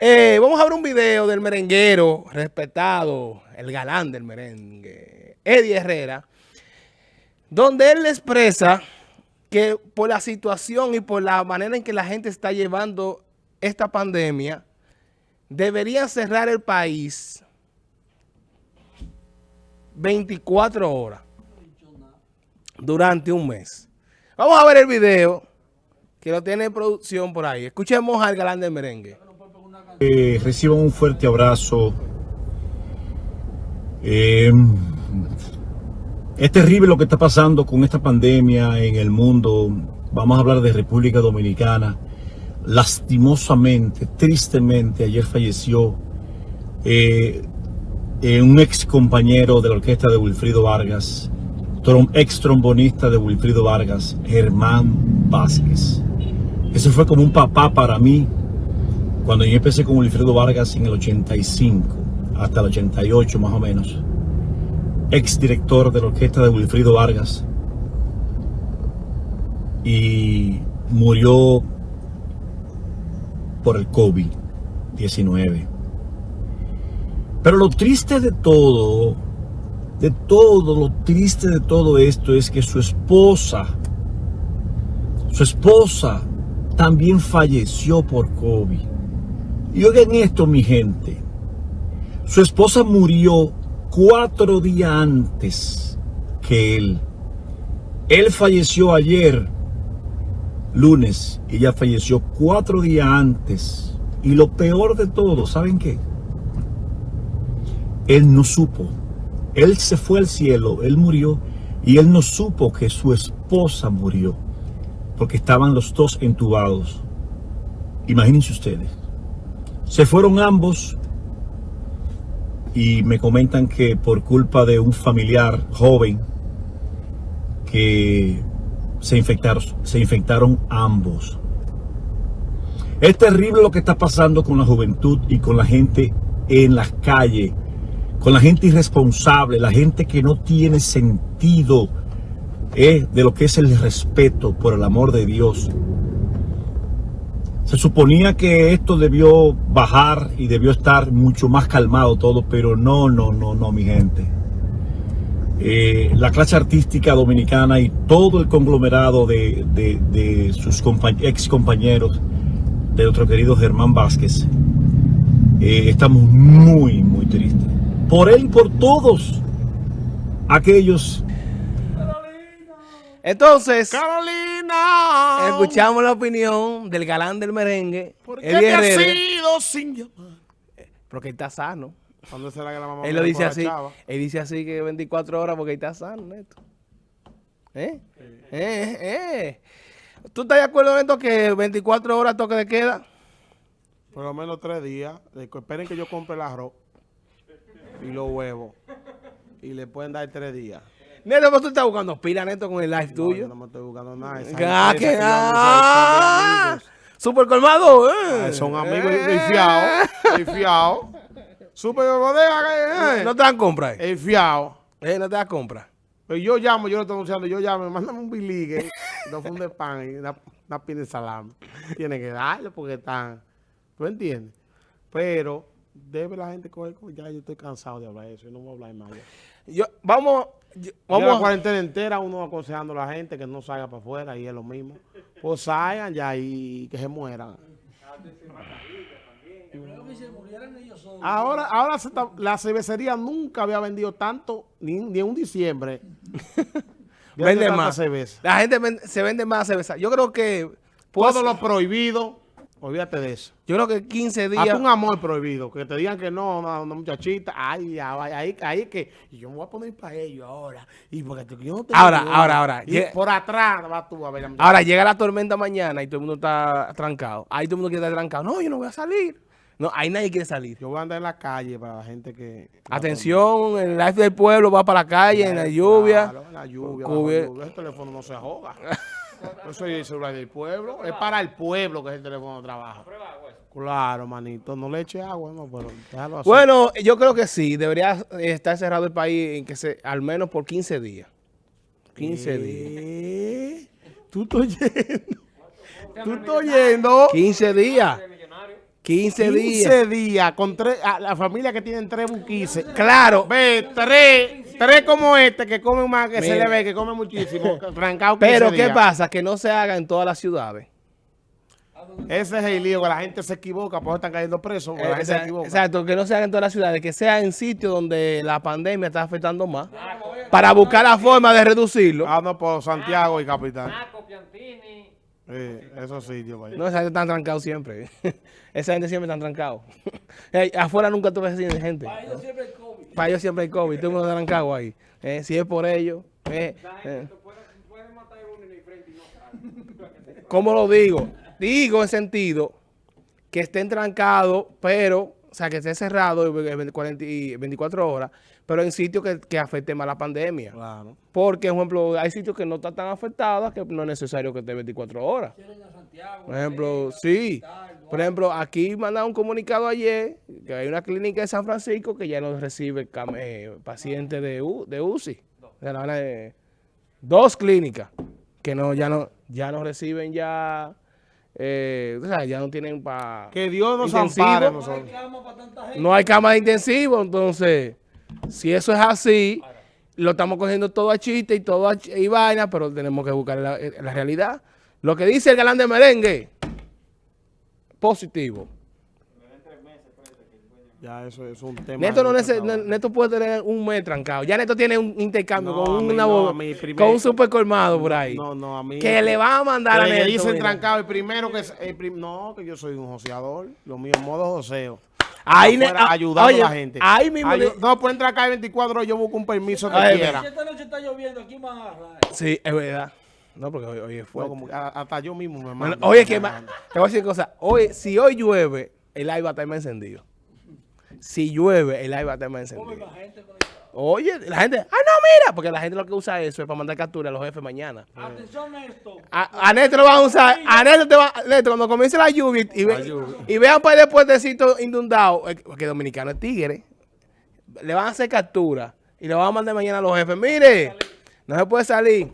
Eh, vamos a ver un video del merenguero respetado, el galán del merengue, Eddie Herrera, donde él expresa que por la situación y por la manera en que la gente está llevando esta pandemia, deberían cerrar el país 24 horas durante un mes. Vamos a ver el video que lo tiene en producción por ahí. Escuchemos al galán del merengue. Eh, reciban un fuerte abrazo. Eh, es terrible lo que está pasando con esta pandemia en el mundo. Vamos a hablar de República Dominicana. Lastimosamente, tristemente, ayer falleció eh, eh, un ex compañero de la orquesta de Wilfrido Vargas, ex trombonista de Wilfrido Vargas, Germán Vázquez. Ese fue como un papá para mí cuando yo empecé con Wilfredo Vargas en el 85, hasta el 88 más o menos, ex director de la orquesta de Wilfrido Vargas, y murió por el COVID-19. Pero lo triste de todo, de todo, lo triste de todo esto es que su esposa, su esposa también falleció por COVID. Y oigan esto, mi gente. Su esposa murió cuatro días antes que él. Él falleció ayer, lunes. Ella falleció cuatro días antes. Y lo peor de todo, ¿saben qué? Él no supo. Él se fue al cielo, él murió. Y él no supo que su esposa murió. Porque estaban los dos entubados. Imagínense ustedes. Se fueron ambos y me comentan que por culpa de un familiar joven que se infectaron, se infectaron ambos. Es terrible lo que está pasando con la juventud y con la gente en las calles, con la gente irresponsable, la gente que no tiene sentido eh, de lo que es el respeto por el amor de Dios. Se suponía que esto debió bajar y debió estar mucho más calmado todo, pero no, no, no, no, mi gente. Eh, la clase artística dominicana y todo el conglomerado de, sus ex compañeros de nuestro querido Germán Vázquez, eh, estamos muy, muy tristes. Por él y por todos aquellos. Entonces... Carolina. Escuchamos la opinión del galán del merengue. ¿Por qué te has ido sin llamar? Porque está sano. ¿Cuándo será que la mamá él lo dice así. Él dice así que 24 horas porque está sano, Neto. ¿Eh? ¿Eh? ¿Eh? ¿Tú estás de acuerdo, Neto, que 24 horas toque de queda? Por lo menos tres días. Esperen que yo compre el arroz y los huevos. Y le pueden dar tres días. Neto, ¿vos tú estás buscando pila, Neto, con el live tuyo? No, no me estoy buscando nada. Ah, que nada. Super colmado, eh. son amigos y fiados. Y fiados. Super bodega. Eh. No te dan compra. Eh, fiado. Eh, no te dan compra. Pero yo llamo, yo lo estoy anunciando, yo llamo, mándame un biligue, dos fundos de pan y una, una pina de salami. Tiene que darle porque están, ¿tú entiendes? Pero debe la gente coger, ya yo estoy cansado de hablar eso, yo no voy a hablar más. Yo, vamos, vamos. la cuarentena entera uno aconsejando a la gente que no salga para afuera y es lo mismo. Pues salgan ya y que se mueran. Ahora, ahora la cervecería nunca había vendido tanto, ni, en un diciembre. vende más. Cerveza. La gente se vende más cerveza. Yo creo que... Todo lo prohibido Olvídate de eso. Yo creo que 15 días... Haz un amor prohibido. Que te digan que no, una, muchachita. Ay, ahí, ahí que... Y yo me voy a poner para ellos ahora. Y porque yo no Ahora, ahora, ahora. Y por atrás vas tú a ver. ahora llega la tormenta mañana y todo el mundo está trancado. Ahí todo el mundo quiere estar trancado. No, yo no voy a salir. No, ahí nadie quiere salir. Yo voy a andar en la calle para la gente que... Atención, el live del pueblo va para la calle, en la lluvia. Claro, en la lluvia. lluvia. El teléfono no se ahoga. Yo soy el celular del pueblo. Es para el pueblo que es el teléfono de trabajo. Claro, manito. No le eche agua, no, pero déjalo así. Bueno, yo creo que sí. Debería estar cerrado el país en que se, al menos por 15 días. 15 días. Tú estás yendo. Tú estás yendo. 15 días. 15 días. 15 días con tres, a la familia que tienen tres buquises. Claro, Ve, tres, tres como este que comen más, que se le ve, que comen muchísimo. trancado 15 pero ¿qué días. pasa? Que no se haga en todas las ciudades. Ese es el lío, que la gente se equivoca, por eso están cayendo presos, porque la gente se Exacto, equivoca. exacto, que no se haga en todas las ciudades, que sea en sitios donde la pandemia está afectando más, para buscar la forma de reducirlo. Ah, no, por Santiago y Capital. Naco, Piantini. Esos sitios, vaya. No, esa gente está trancado siempre. esa gente siempre está trancado. Afuera nunca tuve gente. Para ellos siempre hay COVID. Para ellos siempre hay COVID. Todo el mundo está trancado ahí. Eh, si es por ellos. eh, eh. ¿Cómo lo digo? Digo en sentido que estén trancados, pero, o sea, que esté cerrado eh, 40 y 24 horas, pero en sitios que, que afecte más la pandemia. Claro. Porque, por ejemplo, hay sitios que no están tan afectados que no es necesario que esté 24 horas. Por ejemplo, sí. Por ejemplo, aquí mandaron un comunicado ayer que hay una clínica de San Francisco que ya no recibe eh, pacientes de, U- de UCI. De la de- dos clínicas que no ya no ya no reciben ya eh, o sea, ya no tienen para Que Dios nos ampare no hay cama de intensivo, entonces, si eso es así, lo estamos cogiendo todo a chiste y todo a ch- y vaina, pero tenemos que buscar la, eh, la realidad. Lo que dice el galán de merengue, positivo. Ya, eso es un tema. Neto, no nece- Neto puede tener un mes trancado. Ya Neto tiene un intercambio No, con, una no, con un super colmado por ahí. No, no, a mí. que le va a mandar a Que le Neto. dicen mira. trancado el primero que es el prim- no que yo soy un joseador lo mío es modo joseo Ahí ne- ah, ayudando oye, a la gente ahí mismo Ayu- le- no pueden trancar 24 horas yo busco un permiso que Ay, quiera Si esta noche está lloviendo, aquí van a agarrar. Sí, es verdad. No, porque hoy, hoy es No, fuerte. como que a- hasta yo mismo me Bueno, mando oye, que te voy a decir cosa. Hoy, si hoy llueve, el aire va a estar más encendido. Si llueve, el aire va a estar más encendido. Oye, la gente, ah, no, mira, porque la gente lo que usa eso es para mandar captura a los jefes mañana. Atención a esto. A, a Neto lo van a usar, a Neto te va, Neto, cuando comience la lluvia y, ve- y vean para de puentecitos inundados, eh, porque dominicano es tigre, le van a hacer captura y le van a mandar mañana a los jefes, mire, no se puede salir.